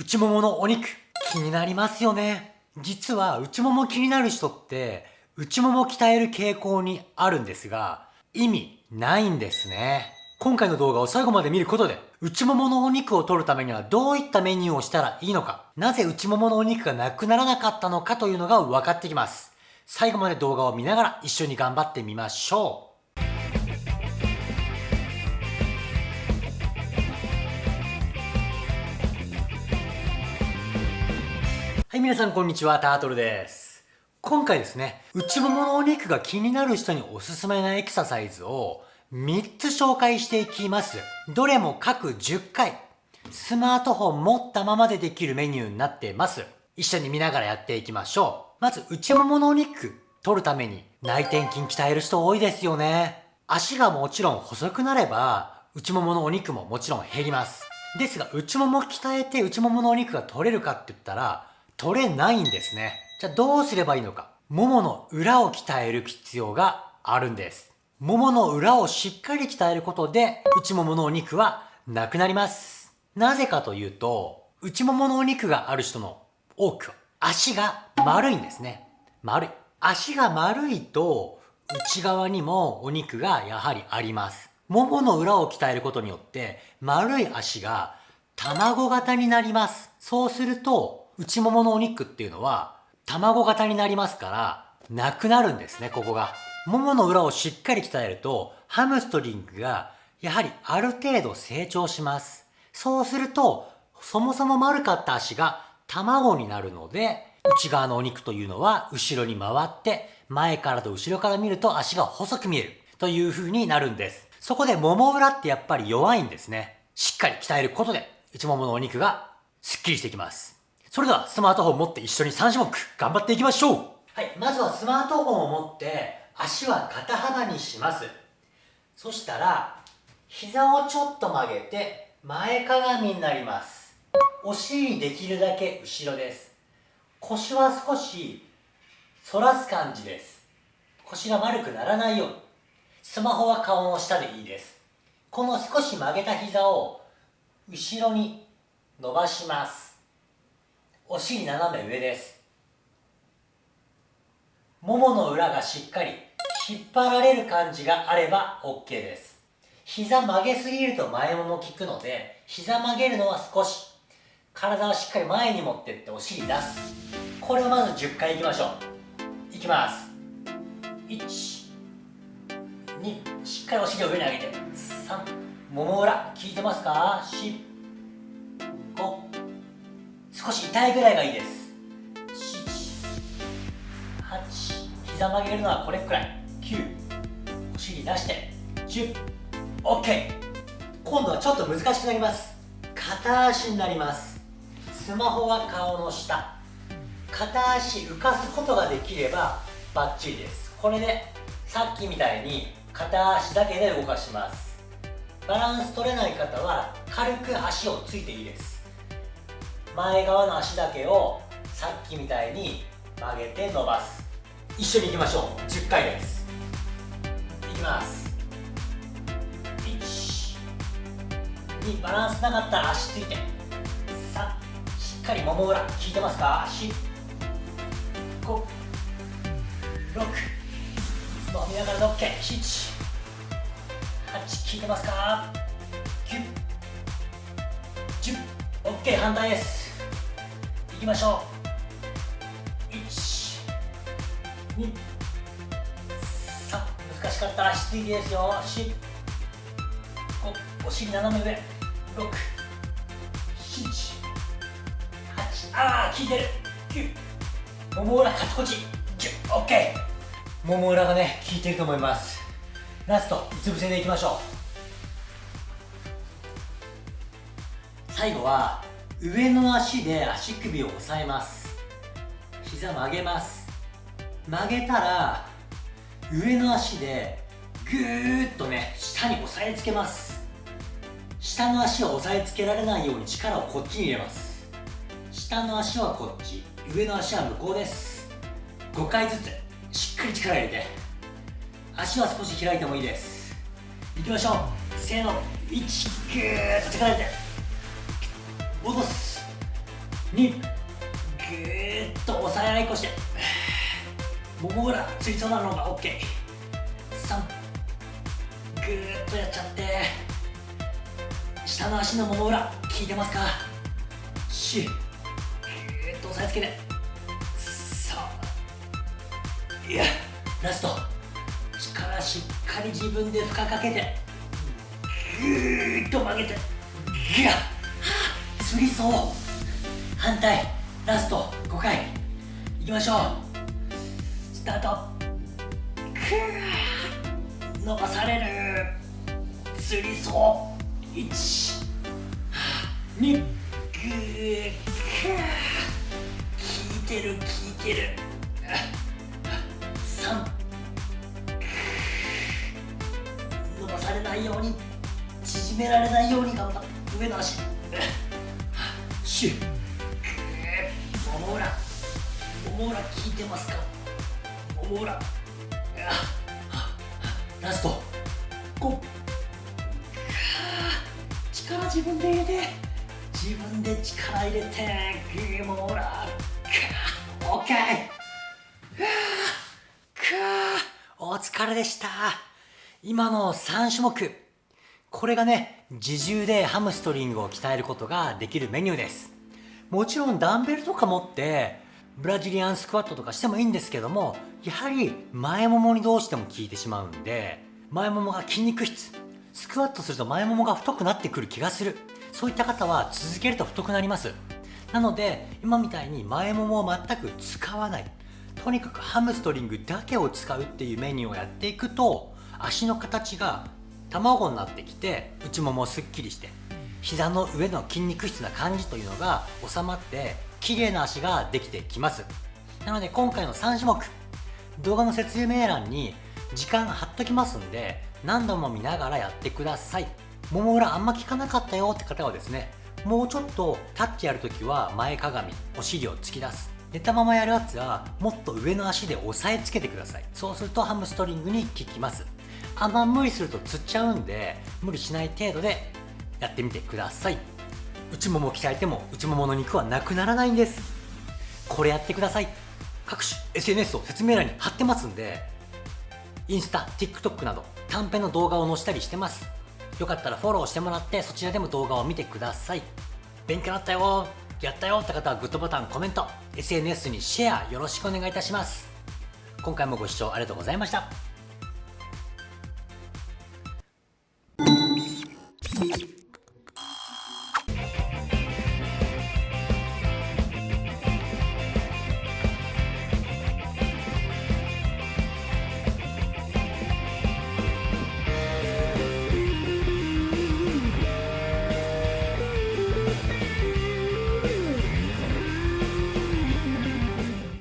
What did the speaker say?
内もものお肉。気になりますよね。実は内もも気になる人って内もも鍛える傾向にあるんですが意味ないんですね。今回の動画を最後まで見ることで内もものお肉を取るためにはどういったメニューをしたらいいのかなぜ内もものお肉がなくならなかったのかというのが分かってきます。最後まで動画を見ながら一緒に頑張ってみましょう。はい、皆さんこんにちは、タートルです。今回ですね、内もものお肉が気になる人におすすめなエクササイズを3つ紹介していきます。どれも各10回、スマートフォン持ったままでできるメニューになっています。一緒に見ながらやっていきましょう。まず、内もものお肉取るために内転筋鍛える人多いですよね。足がもちろん細くなれば、内もものお肉ももちろん減ります。ですが、内もも鍛えて内もものお肉が取れるかって言ったら、取れないんですね。じゃあどうすればいいのか。ももの裏を鍛える必要があるんです。ももの裏をしっかり鍛えることで、内もものお肉はなくなります。なぜかというと、内もものお肉がある人の多くは、足が丸いんですね。丸い。足が丸いと、内側にもお肉がやはりあります。ももの裏を鍛えることによって、丸い足が卵型になります。そうすると、内もものお肉っていうのは卵型になりますからなくなるんですねここが。ももの裏をしっかり鍛えるとハムストリングがやはりある程度成長します。そうするとそもそも丸かった足が卵になるので内側のお肉というのは後ろに回って前からと後ろから見ると足が細く見えるという風になるんです。そこでもも裏ってやっぱり弱いんですね。しっかり鍛えることで内もものお肉がスッキリしてきます。それではスマートフォン持って一緒に3種目頑張っていきましょう。はい、まずはスマートフォンを持って足は肩幅にします。そしたら膝をちょっと曲げて前かがみになります。お尻できるだけ後ろです。腰は少し反らす感じです。腰が丸くならないように。スマホは顔の下でいいです。この少し曲げた膝を後ろに伸ばします。お尻斜め上です。ももの裏がしっかり引っ張られる感じがあれば OK です。膝曲げすぎると前もも効くので膝曲げるのは少し体をしっかり前に持ってってお尻出す。これをまず10回いきましょう。いきます。1 2しっかりお尻を上に上げて。3もも裏効いてますか？少し痛いぐらいがいいです。78膝曲げるのはこれくらい。9お尻出して。10OK 今度はちょっと難しくなります。片足になります。スマホは顔の下。片足浮かすことができればバッチリです。これでさっきみたいに片足だけで動かします。バランス取れない方は軽く足をついていいです。前側の足だけをさっきみたいに曲げて伸ばす。一緒にいきましょう。10回です。いきます。1 2バランスなかったら足ついて。3しっかりもも裏効いてますか？足。5 6スマホ見ながらの OK 7 8効いてますか？9 10 OK 反対です。きましょう。1 2 3難しかったら足ついてですよ。4 5お尻斜め上。6 7 8ああ効いてる。9もも裏カチコチ 10OK もも裏がね効いてると思います。ラストうつ伏せでいきましょう。最後は上の足で足首を押さえます。膝曲げます。曲げたら上の足でぐーっとね下に押さえつけます。下の足を押さえつけられないように力をこっちに入れます。下の足はこっち上の足は向こうです。5回ずつしっかり力入れて。足は少し開いてもいいです。いきましょう。せーの。1ぐーっと力入れて。戻す。2ぐーっと押さえ合いこしてもも裏つりそうなのが OK3 ぐー。っとやっちゃって下の足のもも裏効いてますか？4ぐーっと押さえつけてさあいやラスト。力しっかり自分で負荷かけてぐーっと曲げてギャッつりそう反対ラスト5回。いきましょう。スタート。くー。伸ばされる。つりそう。1 2ぐー。くー。効いてる効いてる。3伸ばされないように。縮められないように頑張って。上の足。シュッもも裏もも裏効いてますか？もも裏ラスト。5力自分で入れて。自分で力入れて。グーもも裏オッケー。お疲れでした。今の3種目。これがね自重でハムストリングを鍛えることができるメニューです。もちろんダンベルとか持ってブラジリアンスクワットとかしてもいいんですけどもやはり前ももにどうしても効いてしまうんで前ももが筋肉質。スクワットすると前ももが太くなってくる気がする。そういった方は続けると太くなります。なので今みたいに前ももを全く使わない。とにかくハムストリングだけを使うっていうメニューをやっていくと足の形が卵になってきて内ももすっきりして膝の上の筋肉質な感じというのが収まって綺麗な足ができてきます。なので今回の3種目動画の説明欄に時間貼っときますんで何度も見ながらやってください。もも裏あんま効かなかったよって方はですねもうちょっとタッチやるときは前かがみお尻を突き出す。寝たままやるやつはもっと上の足で押さえつけてください。そうするとハムストリングに効きますあんま無理するとつっちゃうんで無理しない程度でやってみてください。内もも鍛えても内ももの肉はなくならないんです。これやってください。各種 SNS を説明欄に貼ってますんでインスタ TikTok など短編の動画を載せたりしてます。よかったらフォローしてもらってそちらでも動画を見てください。勉強になったよ。やったよ。って方はグッドボタンコメント SNS にシェアよろしくお願いいたします。今回もご視聴ありがとうございました。